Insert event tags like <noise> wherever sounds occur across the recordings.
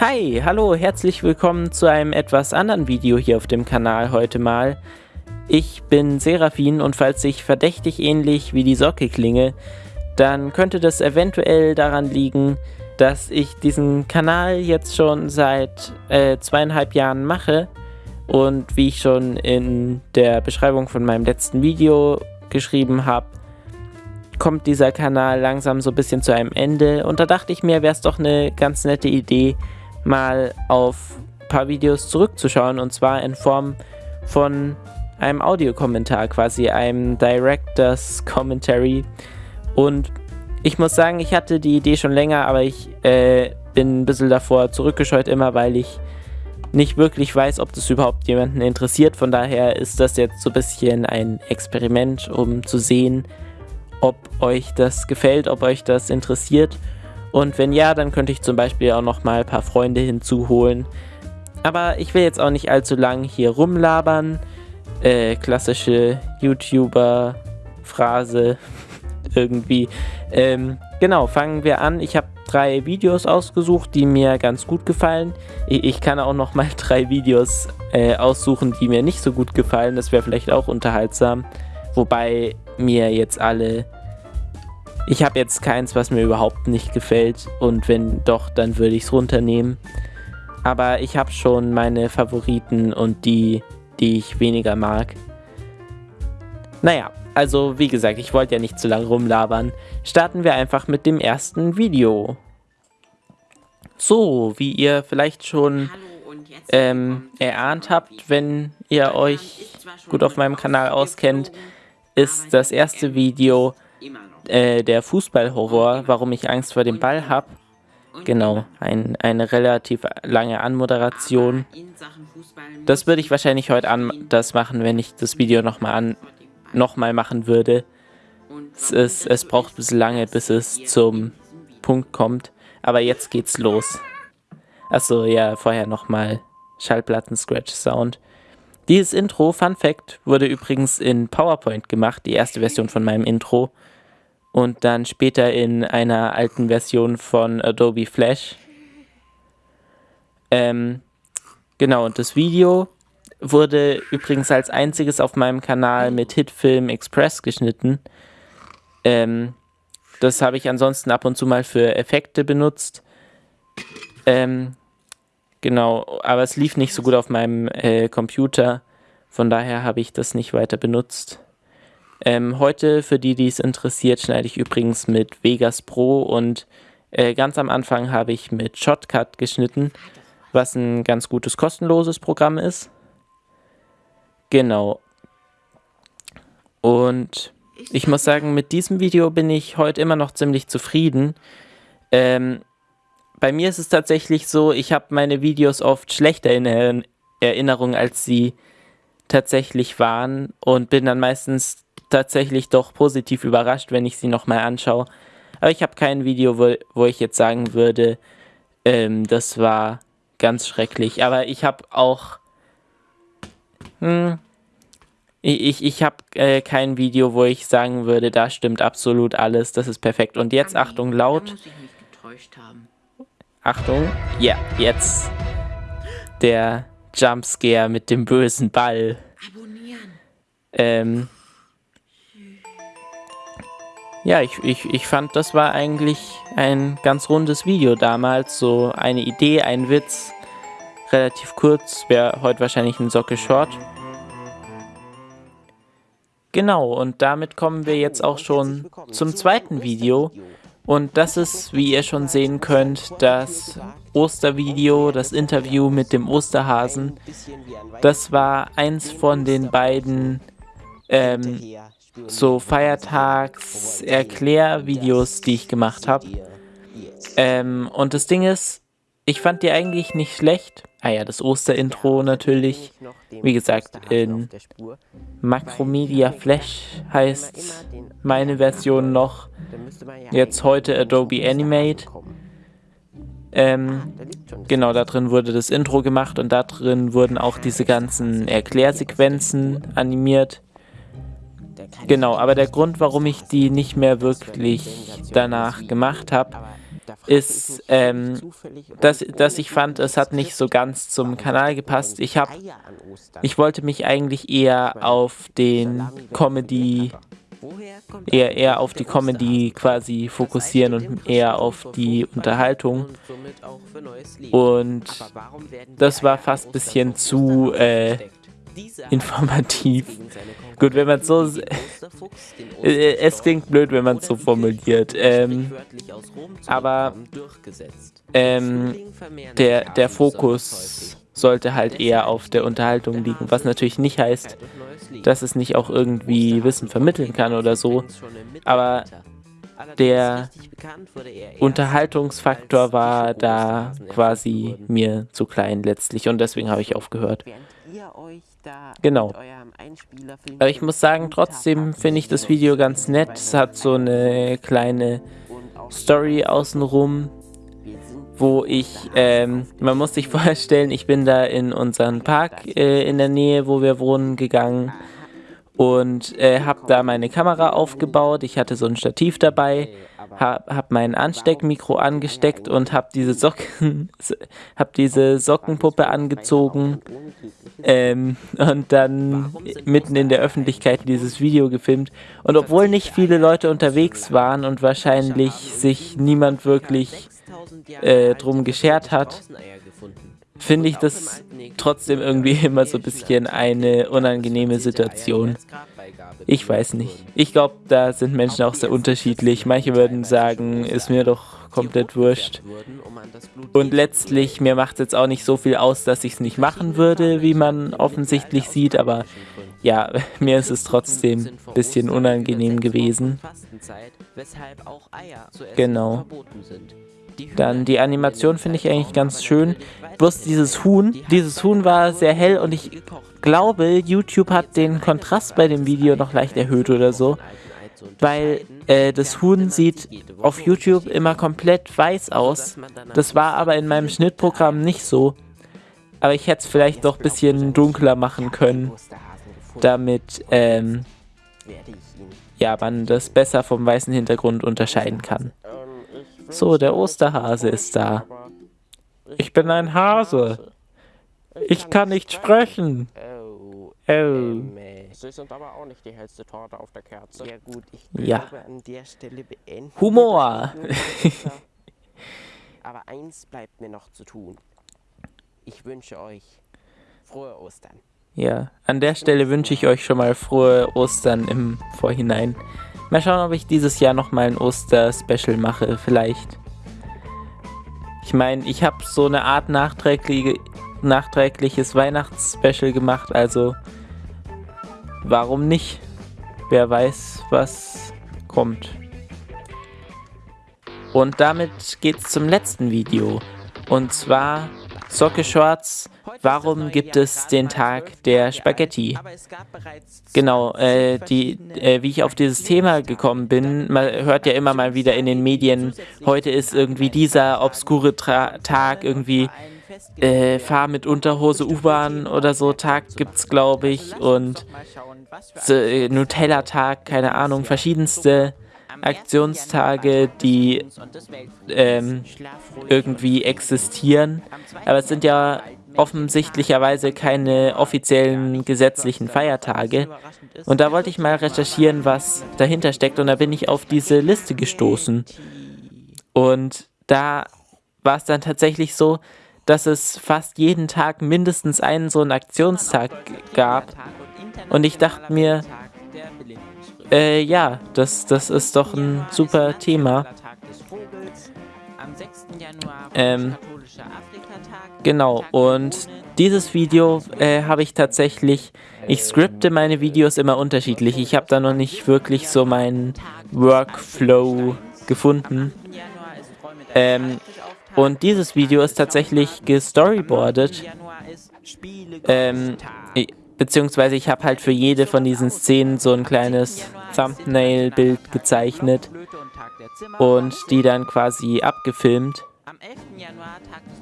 Hi, hallo, herzlich willkommen zu einem etwas anderen Video hier auf dem Kanal heute mal. Ich bin Seraphin und falls ich verdächtig ähnlich wie die Socke klinge, dann könnte das eventuell daran liegen, dass ich diesen Kanal jetzt schon seit äh, zweieinhalb Jahren mache und wie ich schon in der Beschreibung von meinem letzten Video geschrieben habe, kommt dieser Kanal langsam so ein bisschen zu einem Ende und da dachte ich mir, wäre es doch eine ganz nette Idee, mal auf ein paar Videos zurückzuschauen und zwar in Form von einem Audiokommentar, quasi einem Director's Commentary. Und ich muss sagen, ich hatte die Idee schon länger, aber ich äh, bin ein bisschen davor zurückgescheut immer, weil ich nicht wirklich weiß, ob das überhaupt jemanden interessiert. Von daher ist das jetzt so ein bisschen ein Experiment, um zu sehen, ob euch das gefällt, ob euch das interessiert. Und wenn ja, dann könnte ich zum Beispiel auch noch mal ein paar Freunde hinzuholen. Aber ich will jetzt auch nicht allzu lang hier rumlabern. Äh, klassische YouTuber-Phrase <laughs> irgendwie. Ähm, genau, fangen wir an. Ich habe drei Videos ausgesucht, die mir ganz gut gefallen. Ich, ich kann auch noch mal <laughs> drei Videos äh, aussuchen, die mir nicht so gut gefallen. Das wäre vielleicht auch unterhaltsam. Wobei mir jetzt alle... Ich habe jetzt keins, was mir überhaupt nicht gefällt. Und wenn doch, dann würde ich es runternehmen. Aber ich habe schon meine Favoriten und die, die ich weniger mag. Naja, also wie gesagt, ich wollte ja nicht zu lange rumlabern. Starten wir einfach mit dem ersten Video. So, wie ihr vielleicht schon ähm, erahnt habt, wenn ihr euch gut auf meinem Kanal auskennt, ist das erste Video äh, der Fußballhorror, warum ich Angst vor dem Ball habe. Genau, ein, eine relativ lange Anmoderation. Das würde ich wahrscheinlich heute anders machen, wenn ich das Video nochmal noch machen würde. Es, ist, es braucht ein bisschen lange, bis es zum Punkt kommt. Aber jetzt geht's los. Achso, ja, vorher nochmal Schallplatten-Scratch-Sound. Dieses Intro, Fun Fact, wurde übrigens in PowerPoint gemacht, die erste Version von meinem Intro. Und dann später in einer alten Version von Adobe Flash. Ähm, genau, und das Video wurde übrigens als einziges auf meinem Kanal mit Hitfilm Express geschnitten. Ähm, das habe ich ansonsten ab und zu mal für Effekte benutzt. Ähm, Genau, aber es lief nicht so gut auf meinem äh, Computer. Von daher habe ich das nicht weiter benutzt. Ähm, heute, für die, die es interessiert, schneide ich übrigens mit Vegas Pro und äh, ganz am Anfang habe ich mit Shotcut geschnitten, was ein ganz gutes kostenloses Programm ist. Genau. Und ich muss sagen, mit diesem Video bin ich heute immer noch ziemlich zufrieden. Ähm, bei mir ist es tatsächlich so, ich habe meine Videos oft schlechter in Erinnerung, als sie tatsächlich waren und bin dann meistens tatsächlich doch positiv überrascht, wenn ich sie nochmal anschaue. Aber ich habe kein Video, wo, wo ich jetzt sagen würde, ähm, das war ganz schrecklich. Aber ich habe auch... Hm, ich, ich habe äh, kein Video, wo ich sagen würde, da stimmt absolut alles, das ist perfekt. Und jetzt, Achtung, laut. Achtung. Ja, jetzt. Der Jumpscare mit dem bösen Ball. Abonnieren. Ähm. Ja, ich, ich, ich fand, das war eigentlich ein ganz rundes Video damals. So eine Idee, ein Witz. Relativ kurz. Wäre heute wahrscheinlich ein Socke Short. Genau, und damit kommen wir jetzt auch schon zum zweiten Video. Und das ist, wie ihr schon sehen könnt, das Ostervideo, das Interview mit dem Osterhasen. Das war eins von den beiden ähm, so Feiertags-Erklärvideos, die ich gemacht habe. Ähm, und das Ding ist, ich fand die eigentlich nicht schlecht. Ah ja, das Osterintro natürlich. Wie gesagt, in Macromedia Flash heißt meine Version noch. Jetzt heute Adobe Animate. Ähm, genau, da drin wurde das Intro gemacht und da drin wurden auch diese ganzen Erklärsequenzen animiert. Genau, aber der Grund, warum ich die nicht mehr wirklich danach gemacht habe, ist, ähm, dass, dass ich fand, es hat nicht so ganz zum Kanal gepasst. Ich habe, ich wollte mich eigentlich eher auf den Comedy, eher, eher auf die Comedy quasi fokussieren und eher auf die Unterhaltung. Und das war fast ein bisschen zu, äh, informativ. Gut, wenn man so... Äh, <laughs> es klingt blöd, wenn man es so formuliert. Ähm, aber ähm, der, der Fokus sollte halt eher auf der Unterhaltung liegen, was natürlich nicht heißt, dass es nicht auch irgendwie Wissen vermitteln kann oder so. Aber der Unterhaltungsfaktor war da quasi mir zu klein letztlich und deswegen habe ich aufgehört. Genau. Aber ich muss sagen, trotzdem finde ich das Video ganz nett. Es hat so eine kleine Story außenrum, wo ich, ähm, man muss sich <laughs> vorstellen, ich bin da in unseren Park äh, in der Nähe, wo wir wohnen, gegangen und äh, habe da meine Kamera aufgebaut. Ich hatte so ein Stativ dabei, habe hab mein Ansteckmikro angesteckt und habe diese Socken, <laughs> habe diese Sockenpuppe angezogen ähm, und dann mitten in der Öffentlichkeit dieses Video gefilmt. Und obwohl nicht viele Leute unterwegs waren und wahrscheinlich sich niemand wirklich äh, drum geschert hat, finde ich das trotzdem irgendwie <laughs> immer so ein bisschen eine unangenehme Situation. Ich weiß nicht. Ich glaube, da sind Menschen auch sehr unterschiedlich. Manche würden sagen, ist mir doch komplett wurscht. Und letztlich, mir macht es jetzt auch nicht so viel aus, dass ich es nicht machen würde, wie man offensichtlich sieht, aber ja, <laughs> mir ist es trotzdem ein bisschen unangenehm gewesen. Genau. Dann die Animation finde ich eigentlich ganz schön. Bloß dieses Huhn, dieses Huhn war sehr hell und ich glaube, YouTube hat den Kontrast bei dem Video noch leicht erhöht oder so. Weil äh, das Huhn sieht auf YouTube immer komplett weiß aus. Das war aber in meinem Schnittprogramm nicht so. Aber ich hätte es vielleicht doch ein bisschen dunkler machen können, damit ähm, ja, man das besser vom weißen Hintergrund unterscheiden kann. So, der Osterhase ist da. Ich bin ein Hase. Ich kann nicht sprechen. Oh. Sie sind aber auch nicht die hellste Torte auf der Kerze. Ja gut, ich glaube an der Stelle beenden Humor. <laughs> aber eins bleibt mir noch zu tun. Ich wünsche euch frohe Ostern. Ja, an der Stelle wünsche ich euch schon mal frohe Ostern im Vorhinein. Mal schauen, ob ich dieses Jahr nochmal ein Oster-Special mache, vielleicht. Ich meine, ich habe so eine Art nachträgliche, nachträgliches Weihnachtsspecial gemacht, also warum nicht? Wer weiß, was kommt. Und damit geht's zum letzten Video. Und zwar Socke Schwarz. Warum gibt es den Tag der Spaghetti? Genau, äh, die, äh, wie ich auf dieses Thema gekommen bin, man hört ja immer mal wieder in den Medien, heute ist irgendwie dieser obskure Tra Tag, irgendwie äh, Fahr mit Unterhose U-Bahn oder so. Tag gibt es, glaube ich, und äh, Nutella-Tag, keine Ahnung, verschiedenste Aktionstage, die ähm, irgendwie existieren. Aber es sind ja offensichtlicherweise keine offiziellen gesetzlichen Feiertage. Und da wollte ich mal recherchieren, was dahinter steckt. Und da bin ich auf diese Liste gestoßen. Und da war es dann tatsächlich so, dass es fast jeden Tag mindestens einen so einen Aktionstag gab. Und ich dachte mir, äh, ja, das, das ist doch ein super Thema. Ähm, genau, und dieses Video äh, habe ich tatsächlich, ich skripte meine Videos immer unterschiedlich. Ich habe da noch nicht wirklich so meinen Workflow gefunden. Ähm, und dieses Video ist tatsächlich gestoryboardet. Ähm, beziehungsweise ich habe halt für jede von diesen Szenen so ein kleines Thumbnail-Bild gezeichnet und die dann quasi abgefilmt.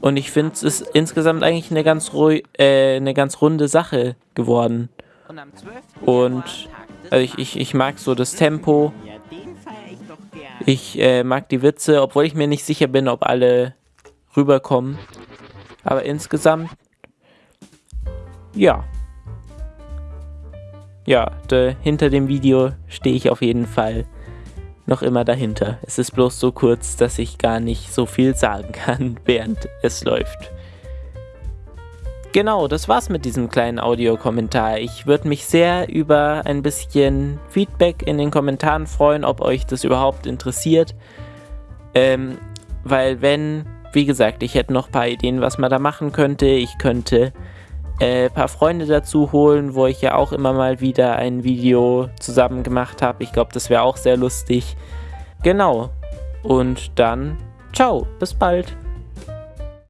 Und ich finde, es ist insgesamt eigentlich eine ganz, äh, eine ganz runde Sache geworden. Und also ich, ich, ich mag so das Tempo. Ich äh, mag die Witze, obwohl ich mir nicht sicher bin, ob alle rüberkommen. Aber insgesamt, ja. Ja, de, hinter dem Video stehe ich auf jeden Fall noch immer dahinter. Es ist bloß so kurz, dass ich gar nicht so viel sagen kann, <laughs> während es läuft. Genau, das war's mit diesem kleinen Audiokommentar. Ich würde mich sehr über ein bisschen Feedback in den Kommentaren freuen, ob euch das überhaupt interessiert. Ähm, weil wenn, wie gesagt, ich hätte noch ein paar Ideen, was man da machen könnte. Ich könnte äh, ein paar Freunde dazu holen, wo ich ja auch immer mal wieder ein Video zusammen gemacht habe. Ich glaube, das wäre auch sehr lustig. Genau. Und dann, ciao, bis bald.